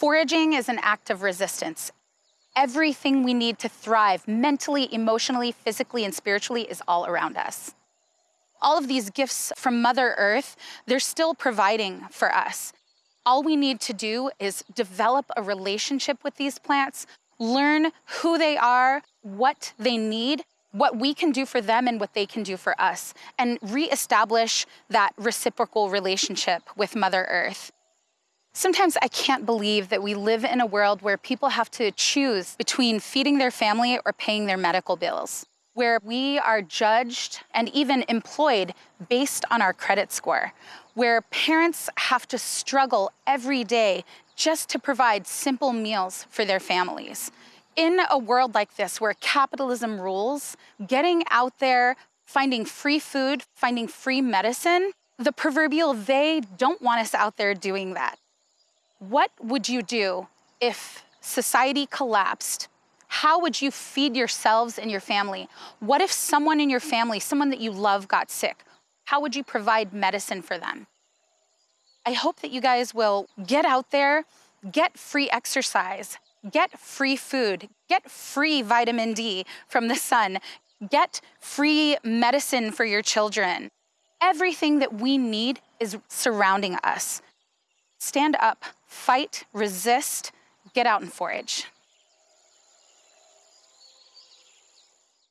Foraging is an act of resistance. Everything we need to thrive mentally, emotionally, physically, and spiritually is all around us. All of these gifts from Mother Earth, they're still providing for us. All we need to do is develop a relationship with these plants, learn who they are, what they need, what we can do for them and what they can do for us, and reestablish that reciprocal relationship with Mother Earth. Sometimes I can't believe that we live in a world where people have to choose between feeding their family or paying their medical bills, where we are judged and even employed based on our credit score, where parents have to struggle every day just to provide simple meals for their families. In a world like this where capitalism rules, getting out there, finding free food, finding free medicine, the proverbial they don't want us out there doing that. What would you do if society collapsed? How would you feed yourselves and your family? What if someone in your family, someone that you love, got sick? How would you provide medicine for them? I hope that you guys will get out there, get free exercise, get free food, get free vitamin D from the sun, get free medicine for your children. Everything that we need is surrounding us. Stand up, fight, resist, get out and forage.